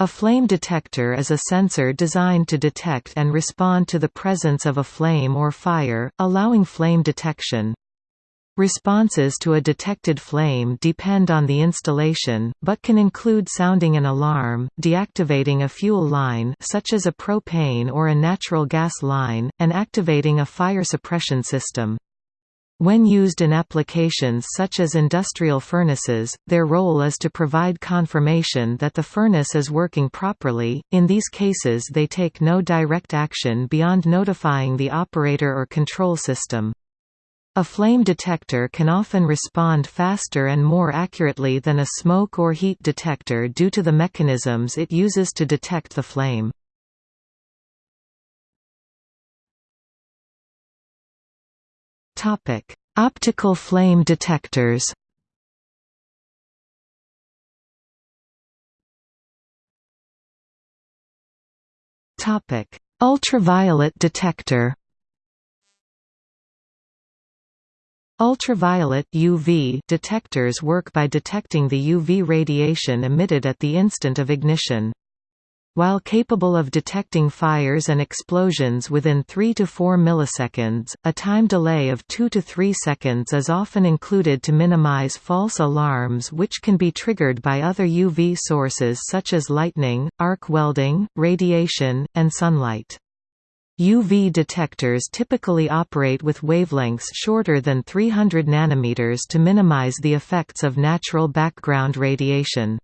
A flame detector is a sensor designed to detect and respond to the presence of a flame or fire, allowing flame detection. Responses to a detected flame depend on the installation, but can include sounding an alarm, deactivating a fuel line such as a propane or a natural gas line, and activating a fire suppression system. When used in applications such as industrial furnaces, their role is to provide confirmation that the furnace is working properly. In these cases, they take no direct action beyond notifying the operator or control system. A flame detector can often respond faster and more accurately than a smoke or heat detector due to the mechanisms it uses to detect the flame. Topic: Optical flame detectors. Topic: Ultraviolet detector. Ultraviolet UV detectors work by detecting the UV radiation emitted at the instant of ignition. While capable of detecting fires and explosions within 3 to 4 milliseconds, a time delay of 2 to 3 seconds is often included to minimize false alarms which can be triggered by other UV sources such as lightning, arc welding, radiation, and sunlight. UV detectors typically operate with wavelengths shorter than 300 nanometers to minimize the effects of natural background radiation.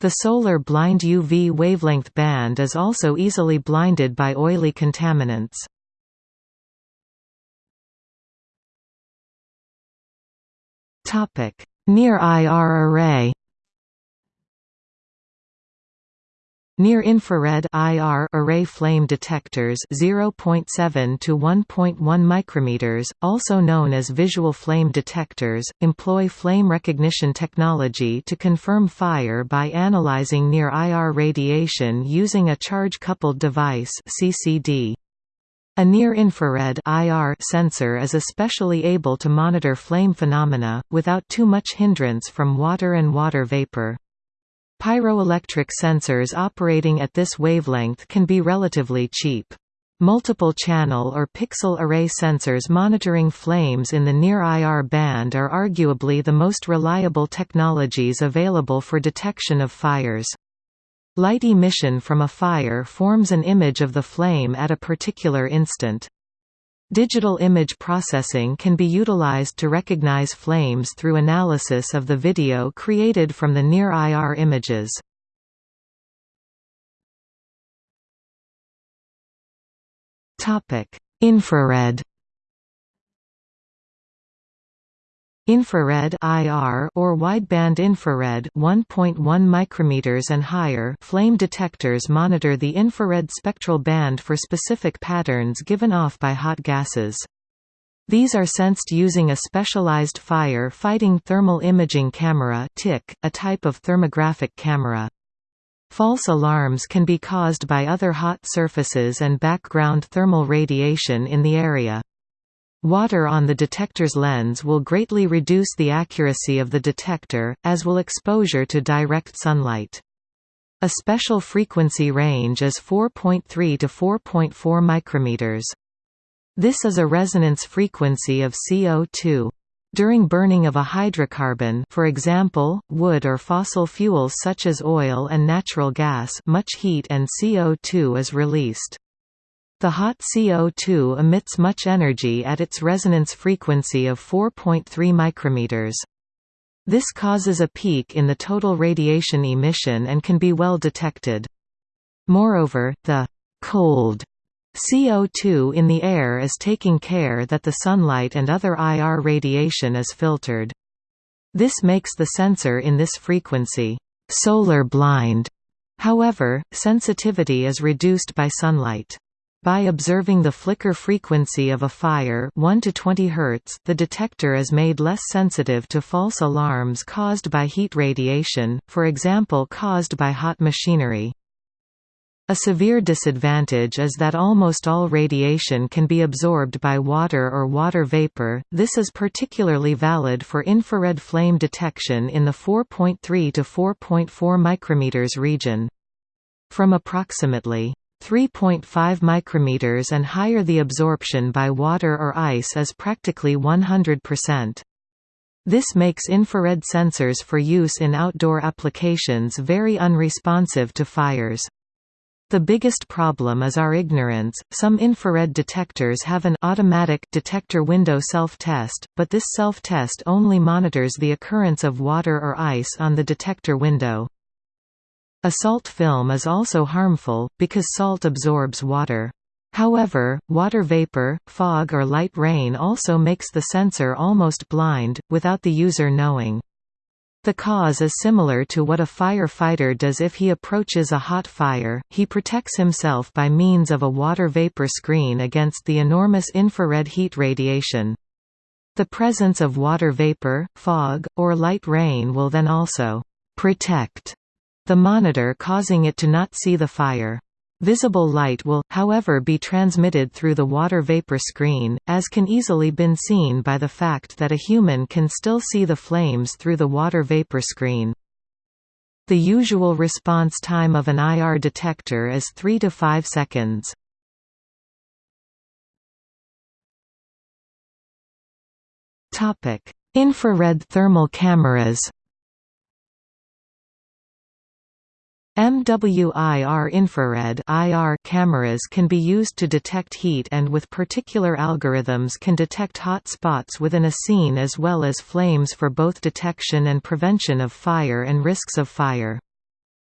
The solar blind UV wavelength band is also easily blinded by oily contaminants. Near IR array Near-infrared IR array flame detectors 0.7 to 1.1 micrometers, also known as visual flame detectors, employ flame recognition technology to confirm fire by analyzing near-IR radiation using a charge-coupled device (CCD). A near-infrared IR sensor is especially able to monitor flame phenomena without too much hindrance from water and water vapor. Pyroelectric sensors operating at this wavelength can be relatively cheap. Multiple channel or pixel array sensors monitoring flames in the near IR band are arguably the most reliable technologies available for detection of fires. Light emission from a fire forms an image of the flame at a particular instant. Digital image processing can be utilized to recognize flames through analysis of the video created from the near-IR images. Infrared Infrared IR or wideband infrared 1.1 micrometers and higher flame detectors monitor the infrared spectral band for specific patterns given off by hot gases. These are sensed using a specialized fire-fighting thermal imaging camera a type of thermographic camera. False alarms can be caused by other hot surfaces and background thermal radiation in the area. Water on the detector's lens will greatly reduce the accuracy of the detector, as will exposure to direct sunlight. A special frequency range is 4.3 to 4.4 micrometers. This is a resonance frequency of CO2. During burning of a hydrocarbon for example, wood or fossil fuels such as oil and natural gas much heat and CO2 is released. The hot CO2 emits much energy at its resonance frequency of 4.3 micrometers. This causes a peak in the total radiation emission and can be well detected. Moreover, the cold CO2 in the air is taking care that the sunlight and other IR radiation is filtered. This makes the sensor in this frequency solar blind. However, sensitivity is reduced by sunlight. By observing the flicker frequency of a fire 1 to 20 Hz, the detector is made less sensitive to false alarms caused by heat radiation, for example caused by hot machinery. A severe disadvantage is that almost all radiation can be absorbed by water or water vapor, this is particularly valid for infrared flame detection in the 4.3 to 4.4 micrometers region. From approximately 3.5 micrometers and higher the absorption by water or ice is practically 100%. This makes infrared sensors for use in outdoor applications very unresponsive to fires. The biggest problem is our ignorance. Some infrared detectors have an automatic detector window self-test, but this self-test only monitors the occurrence of water or ice on the detector window. A salt film is also harmful, because salt absorbs water. However, water vapor, fog or light rain also makes the sensor almost blind, without the user knowing. The cause is similar to what a firefighter does if he approaches a hot fire, he protects himself by means of a water vapor screen against the enormous infrared heat radiation. The presence of water vapor, fog, or light rain will then also «protect» the monitor causing it to not see the fire. Visible light will, however be transmitted through the water vapor screen, as can easily been seen by the fact that a human can still see the flames through the water vapor screen. The usual response time of an IR detector is 3 to 5 seconds. Infrared thermal cameras MWIR infrared IR cameras can be used to detect heat and with particular algorithms can detect hot spots within a scene as well as flames for both detection and prevention of fire and risks of fire.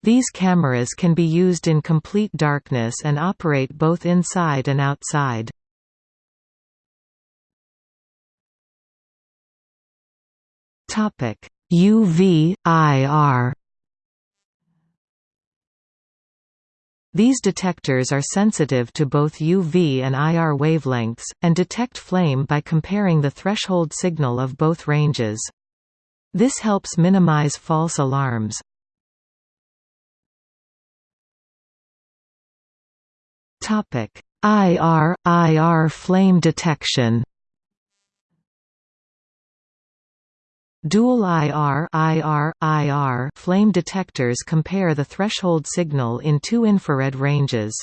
These cameras can be used in complete darkness and operate both inside and outside. UV, IR These detectors are sensitive to both UV and IR wavelengths, and detect flame by comparing the threshold signal of both ranges. This helps minimize false alarms. IR – IR flame detection Dual IR, IR, IR flame detectors compare the threshold signal in two infrared ranges.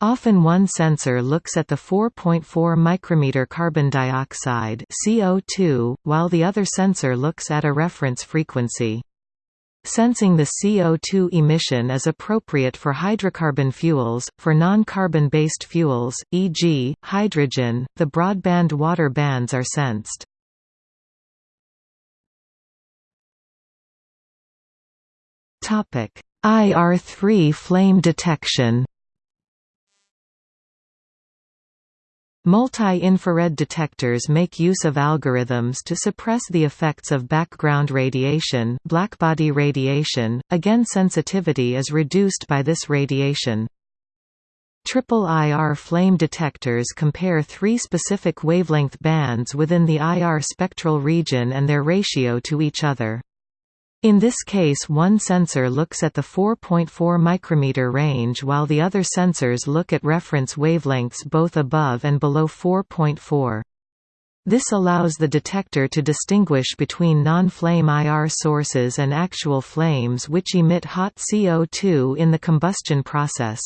Often one sensor looks at the 4.4 micrometer carbon dioxide CO2, while the other sensor looks at a reference frequency. Sensing the CO2 emission is appropriate for hydrocarbon fuels. For non-carbon based fuels, e.g., hydrogen, the broadband water bands are sensed. Topic: IR3 flame detection. Multi-infrared detectors make use of algorithms to suppress the effects of background radiation, blackbody radiation. Again, sensitivity is reduced by this radiation. Triple IR flame detectors compare three specific wavelength bands within the IR spectral region and their ratio to each other. In this case one sensor looks at the 4.4 micrometer range while the other sensors look at reference wavelengths both above and below 4.4. This allows the detector to distinguish between non-flame IR sources and actual flames which emit hot CO2 in the combustion process.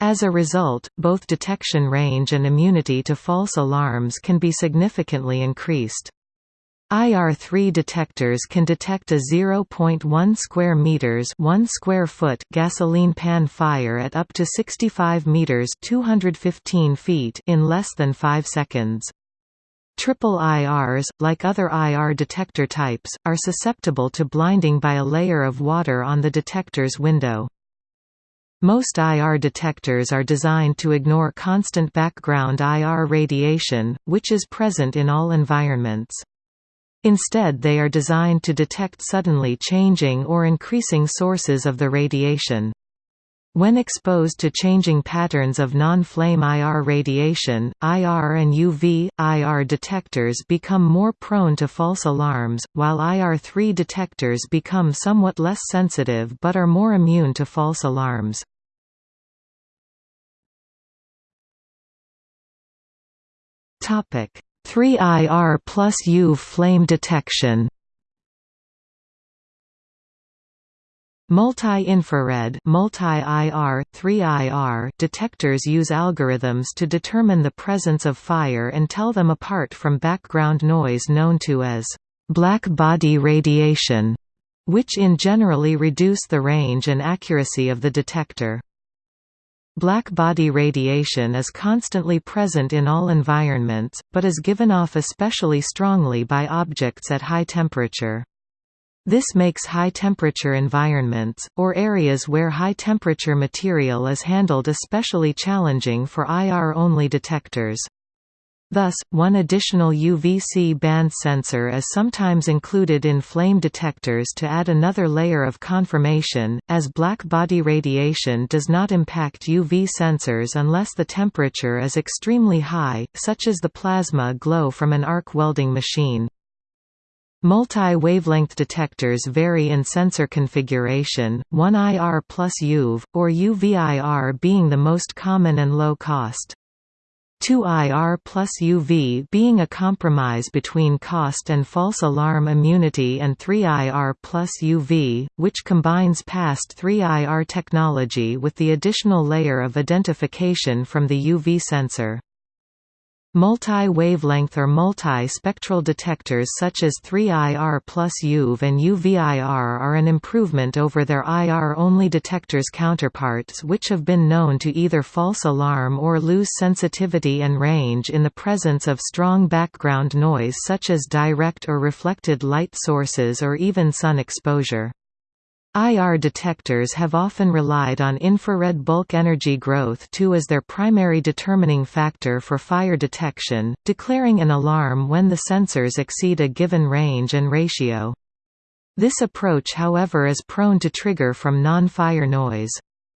As a result, both detection range and immunity to false alarms can be significantly increased. IR3 detectors can detect a 0.1 square meters 1 square foot gasoline pan fire at up to 65 meters 215 feet in less than 5 seconds. Triple IRs, like other IR detector types, are susceptible to blinding by a layer of water on the detector's window. Most IR detectors are designed to ignore constant background IR radiation, which is present in all environments. Instead they are designed to detect suddenly changing or increasing sources of the radiation. When exposed to changing patterns of non-flame IR radiation, IR and UV, IR detectors become more prone to false alarms, while IR3 detectors become somewhat less sensitive but are more immune to false alarms. Topic: 3IR plus UV flame detection Multi-infrared multi-IR, 3IR detectors use algorithms to determine the presence of fire and tell them apart from background noise known to as black body radiation, which in generally reduce the range and accuracy of the detector. Black body radiation is constantly present in all environments, but is given off especially strongly by objects at high temperature. This makes high-temperature environments, or areas where high-temperature material is handled especially challenging for IR-only detectors. Thus, one additional UVC band sensor is sometimes included in flame detectors to add another layer of confirmation, as black body radiation does not impact UV sensors unless the temperature is extremely high, such as the plasma glow from an arc welding machine. Multi-wavelength detectors vary in sensor configuration, 1 IR plus UV, or UVIR being the most common and low cost. 2 IR plus UV being a compromise between cost and false alarm immunity and 3 IR plus UV, which combines past 3 IR technology with the additional layer of identification from the UV sensor. Multi-wavelength or multi-spectral detectors such as 3IR plus UV and UVIR are an improvement over their IR-only detectors counterparts which have been known to either false alarm or lose sensitivity and range in the presence of strong background noise such as direct or reflected light sources or even sun exposure. IR detectors have often relied on infrared bulk energy growth too as their primary determining factor for fire detection, declaring an alarm when the sensors exceed a given range and ratio. This approach however is prone to trigger from non-fire noise.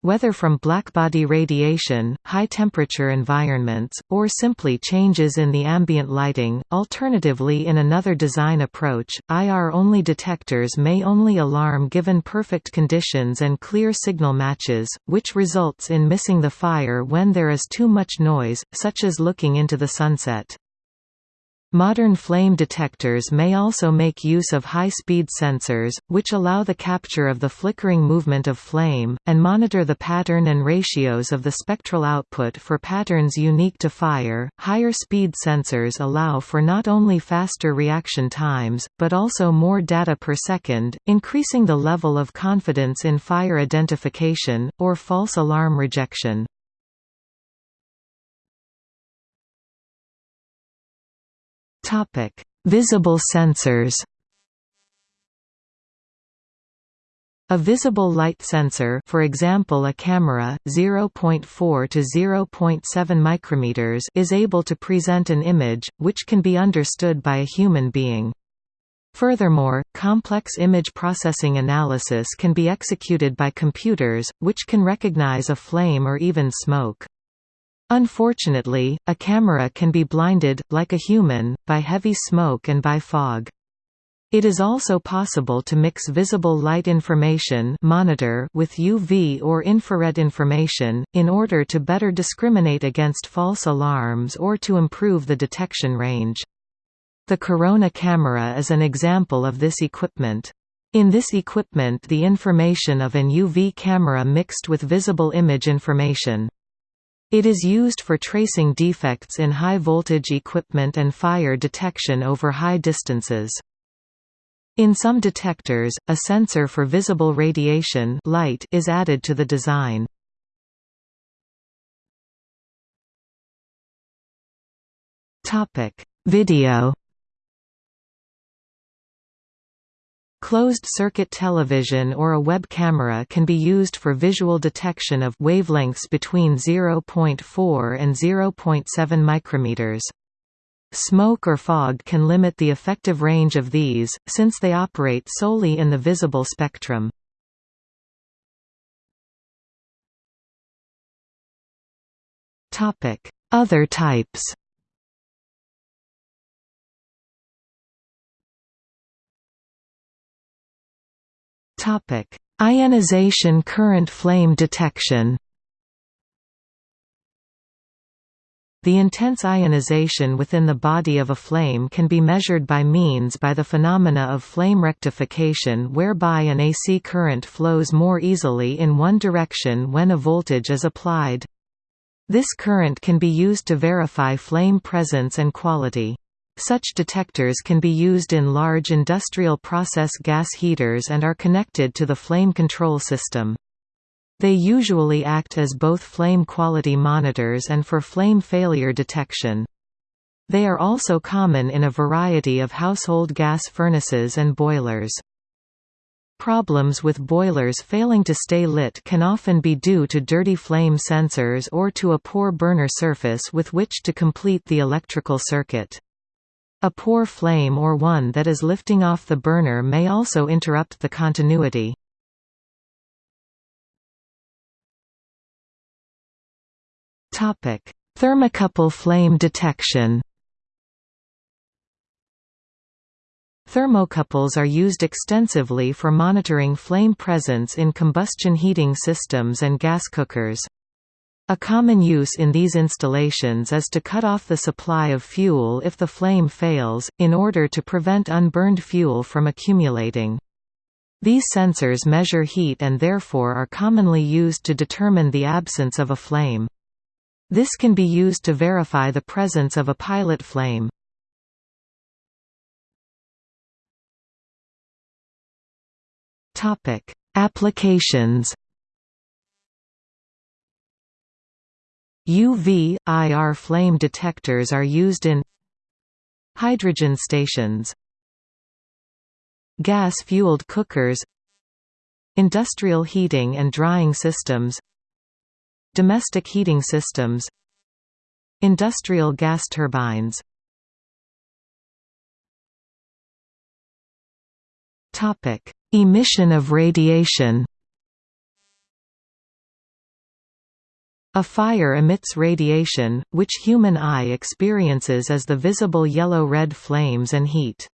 Whether from blackbody radiation, high-temperature environments, or simply changes in the ambient lighting. Alternatively in another design approach, IR-only detectors may only alarm given perfect conditions and clear signal matches, which results in missing the fire when there is too much noise, such as looking into the sunset. Modern flame detectors may also make use of high-speed sensors, which allow the capture of the flickering movement of flame, and monitor the pattern and ratios of the spectral output for patterns unique to fire. Higher speed sensors allow for not only faster reaction times, but also more data per second, increasing the level of confidence in fire identification, or false alarm rejection. Topic: Visible sensors. A visible light sensor, for example a camera, 0.4 to 0.7 micrometers, is able to present an image which can be understood by a human being. Furthermore, complex image processing analysis can be executed by computers, which can recognize a flame or even smoke. Unfortunately, a camera can be blinded, like a human, by heavy smoke and by fog. It is also possible to mix visible light information monitor with UV or infrared information, in order to better discriminate against false alarms or to improve the detection range. The Corona camera is an example of this equipment. In this equipment the information of an UV camera mixed with visible image information. It is used for tracing defects in high-voltage equipment and fire detection over high distances. In some detectors, a sensor for visible radiation light is added to the design. Video Closed-circuit television or a web camera can be used for visual detection of wavelengths between 0.4 and 0.7 micrometers. Smoke or fog can limit the effective range of these, since they operate solely in the visible spectrum. Other types Topic: Ionization current flame detection. The intense ionization within the body of a flame can be measured by means by the phenomena of flame rectification whereby an AC current flows more easily in one direction when a voltage is applied. This current can be used to verify flame presence and quality. Such detectors can be used in large industrial process gas heaters and are connected to the flame control system. They usually act as both flame quality monitors and for flame failure detection. They are also common in a variety of household gas furnaces and boilers. Problems with boilers failing to stay lit can often be due to dirty flame sensors or to a poor burner surface with which to complete the electrical circuit. A poor flame or one that is lifting off the burner may also interrupt the continuity. Thermocouple flame detection Thermocouples are used extensively for monitoring flame presence in combustion heating systems and gas cookers. A common use in these installations is to cut off the supply of fuel if the flame fails, in order to prevent unburned fuel from accumulating. These sensors measure heat and therefore are commonly used to determine the absence of a flame. This can be used to verify the presence of a pilot flame. Applications UV, IR flame detectors are used in hydrogen stations gas-fueled cookers industrial heating and drying systems domestic heating systems industrial gas turbines. Emission of radiation A fire emits radiation, which human eye experiences as the visible yellow-red flames and heat.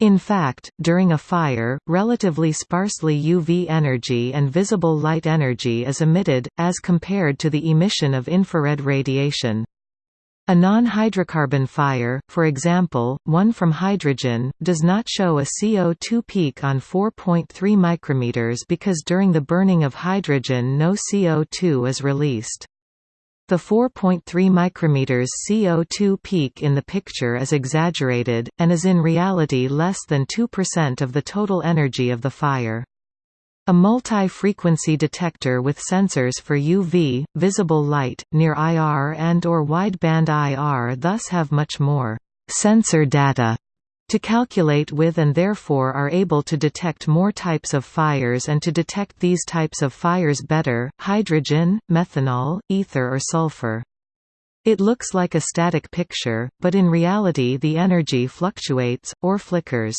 In fact, during a fire, relatively sparsely UV energy and visible light energy is emitted, as compared to the emission of infrared radiation. A non-hydrocarbon fire, for example, one from hydrogen, does not show a CO2 peak on 4.3 micrometers because during the burning of hydrogen no CO2 is released. The 4.3 micrometers CO2 peak in the picture is exaggerated, and is in reality less than 2% of the total energy of the fire. A multi-frequency detector with sensors for UV, visible light, near IR and or wideband IR thus have much more sensor data to calculate with and therefore are able to detect more types of fires and to detect these types of fires better, hydrogen, methanol, ether or sulfur. It looks like a static picture, but in reality the energy fluctuates, or flickers.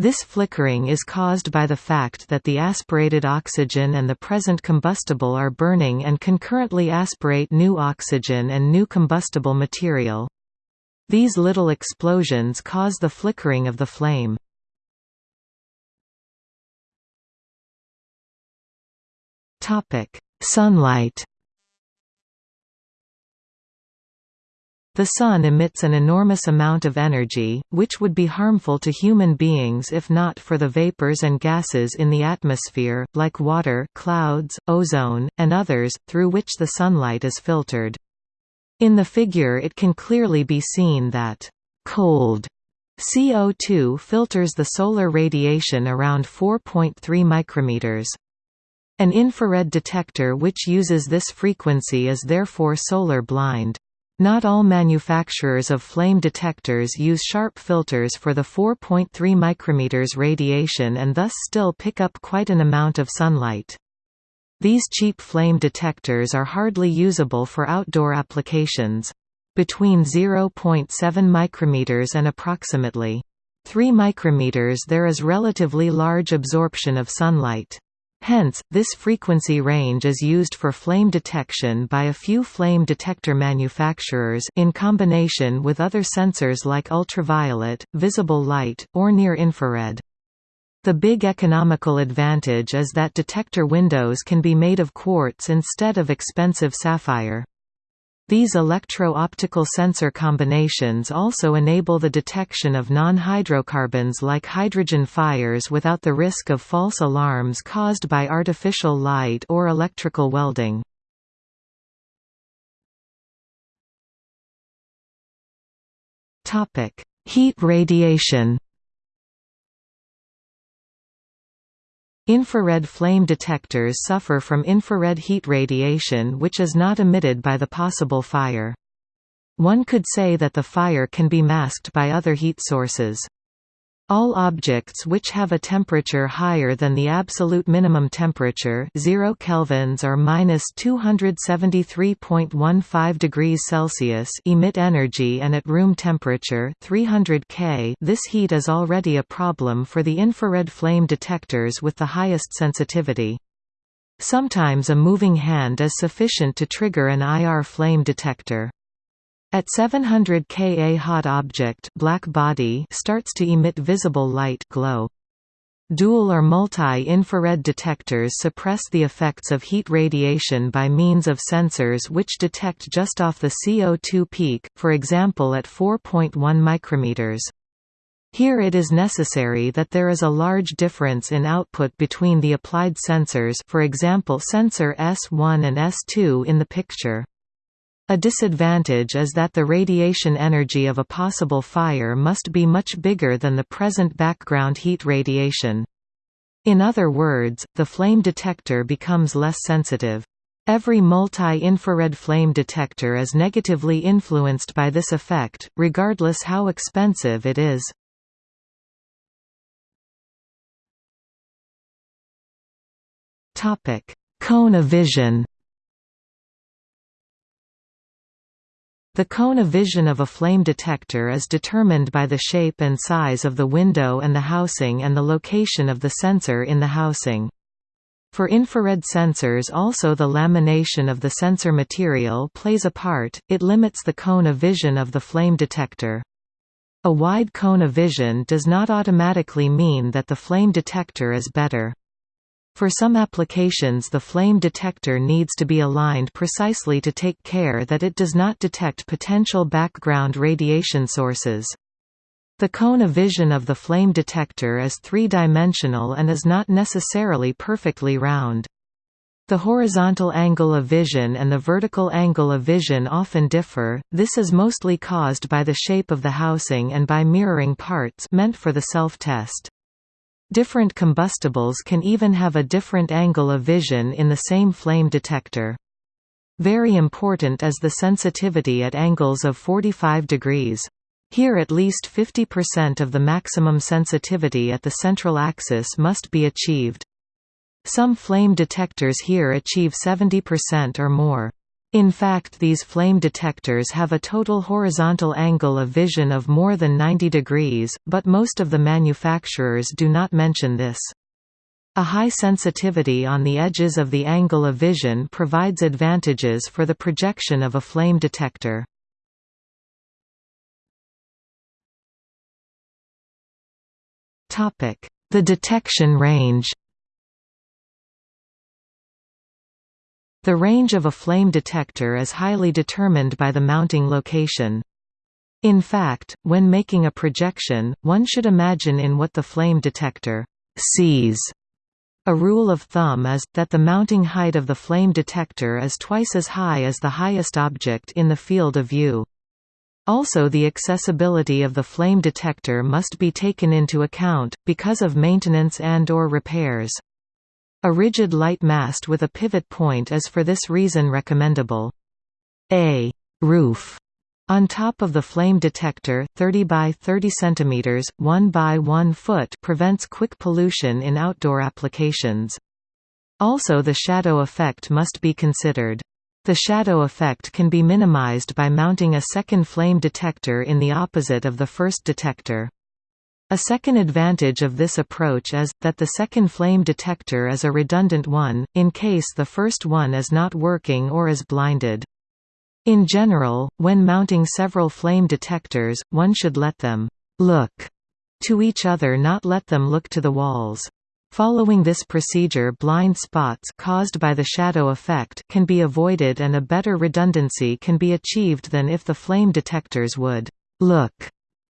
This flickering is caused by the fact that the aspirated oxygen and the present combustible are burning and concurrently aspirate new oxygen and new combustible material. These little explosions cause the flickering of the flame. Sunlight The Sun emits an enormous amount of energy, which would be harmful to human beings if not for the vapors and gases in the atmosphere, like water clouds, ozone, and others, through which the sunlight is filtered. In the figure it can clearly be seen that cold CO2 filters the solar radiation around 4.3 micrometers. An infrared detector which uses this frequency is therefore solar blind. Not all manufacturers of flame detectors use sharp filters for the 4.3 micrometers radiation and thus still pick up quite an amount of sunlight. These cheap flame detectors are hardly usable for outdoor applications. Between 0.7 micrometers and approximately 3 micrometers there is relatively large absorption of sunlight. Hence, this frequency range is used for flame detection by a few flame detector manufacturers in combination with other sensors like ultraviolet, visible light, or near-infrared. The big economical advantage is that detector windows can be made of quartz instead of expensive sapphire. These electro-optical sensor combinations also enable the detection of non-hydrocarbons like hydrogen fires without the risk of false alarms caused by artificial light or electrical welding. Heat radiation Infrared flame detectors suffer from infrared heat radiation which is not emitted by the possible fire. One could say that the fire can be masked by other heat sources. All objects which have a temperature higher than the absolute minimum temperature 0 kelvins or minus 273.15 degrees Celsius emit energy and at room temperature 300 K this heat is already a problem for the infrared flame detectors with the highest sensitivity. Sometimes a moving hand is sufficient to trigger an IR flame detector. At 700 Ka a hot object black body starts to emit visible light glow. Dual or multi-infrared detectors suppress the effects of heat radiation by means of sensors which detect just off the CO2 peak, for example at 4.1 micrometers. Here it is necessary that there is a large difference in output between the applied sensors for example sensor S1 and S2 in the picture. A disadvantage is that the radiation energy of a possible fire must be much bigger than the present background heat radiation. In other words, the flame detector becomes less sensitive. Every multi-infrared flame detector is negatively influenced by this effect, regardless how expensive it is. Cone of vision The cone of vision of a flame detector is determined by the shape and size of the window and the housing and the location of the sensor in the housing. For infrared sensors also the lamination of the sensor material plays a part, it limits the cone of vision of the flame detector. A wide cone of vision does not automatically mean that the flame detector is better. For some applications the flame detector needs to be aligned precisely to take care that it does not detect potential background radiation sources. The cone of vision of the flame detector is three-dimensional and is not necessarily perfectly round. The horizontal angle of vision and the vertical angle of vision often differ, this is mostly caused by the shape of the housing and by mirroring parts meant for the self-test. Different combustibles can even have a different angle of vision in the same flame detector. Very important is the sensitivity at angles of 45 degrees. Here at least 50% of the maximum sensitivity at the central axis must be achieved. Some flame detectors here achieve 70% or more. In fact these flame detectors have a total horizontal angle of vision of more than 90 degrees, but most of the manufacturers do not mention this. A high sensitivity on the edges of the angle of vision provides advantages for the projection of a flame detector. The detection range The range of a flame detector is highly determined by the mounting location. In fact, when making a projection, one should imagine in what the flame detector sees. A rule of thumb is, that the mounting height of the flame detector is twice as high as the highest object in the field of view. Also the accessibility of the flame detector must be taken into account, because of maintenance and or repairs. A rigid light mast with a pivot point is for this reason recommendable. A roof on top of the flame detector, 30 by 30 cm, 1 by 1 foot prevents quick pollution in outdoor applications. Also the shadow effect must be considered. The shadow effect can be minimized by mounting a second flame detector in the opposite of the first detector. A second advantage of this approach is, that the second flame detector is a redundant one, in case the first one is not working or is blinded. In general, when mounting several flame detectors, one should let them «look» to each other not let them look to the walls. Following this procedure blind spots caused by the shadow effect can be avoided and a better redundancy can be achieved than if the flame detectors would «look»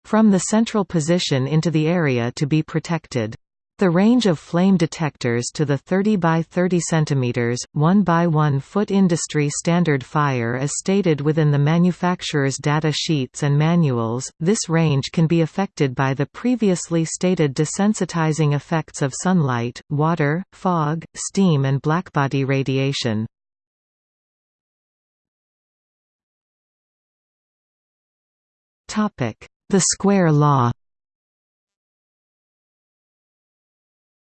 from the central position into the area to be protected. The range of flame detectors to the 30 by 30 cm, 1 by 1 foot industry standard fire is stated within the manufacturer's data sheets and manuals. This range can be affected by the previously stated desensitizing effects of sunlight, water, fog, steam, and blackbody radiation. Topic: The square law.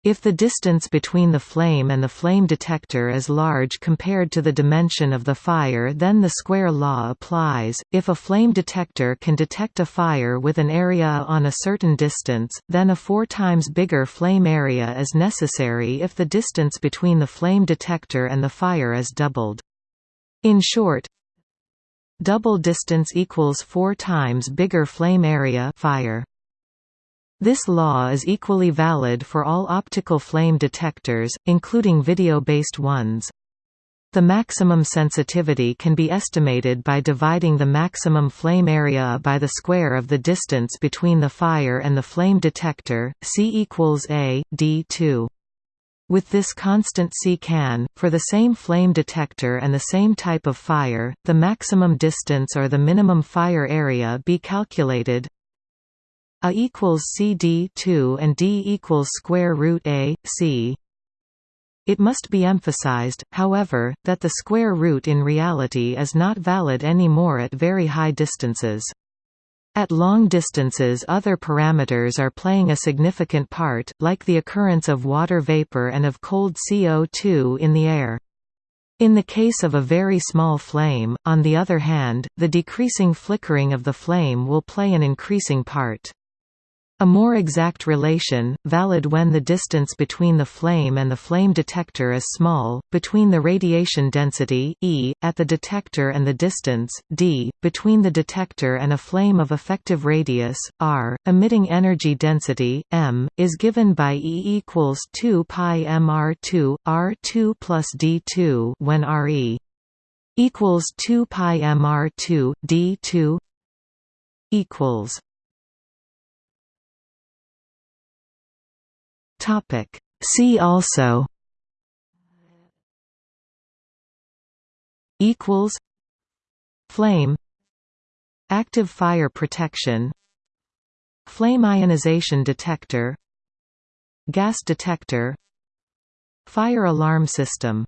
If the distance between the flame and the flame detector is large compared to the dimension of the fire then the square law applies. If a flame detector can detect a fire with an area on a certain distance, then a four times bigger flame area is necessary if the distance between the flame detector and the fire is doubled. In short, double distance equals four times bigger flame area fire. This law is equally valid for all optical flame detectors, including video-based ones. The maximum sensitivity can be estimated by dividing the maximum flame area by the square of the distance between the fire and the flame detector, C equals A, D2. With this constant C can, for the same flame detector and the same type of fire, the maximum distance or the minimum fire area be calculated a equals CD 2 and D equals square root A, C. It must be emphasized, however, that the square root in reality is not valid anymore at very high distances. At long distances other parameters are playing a significant part, like the occurrence of water vapor and of cold CO2 in the air. In the case of a very small flame, on the other hand, the decreasing flickering of the flame will play an increasing part. A more exact relation, valid when the distance between the flame and the flame detector is small, between the radiation density E, at the detector and the distance, d, between the detector and a flame of effective radius, r, emitting energy density, m, is given by E equals 2 pi mr2, r2 plus d2 when re equals 2 pi mr2, d2 equals Topic. See also equals flame active fire protection flame ionization detector gas detector fire alarm system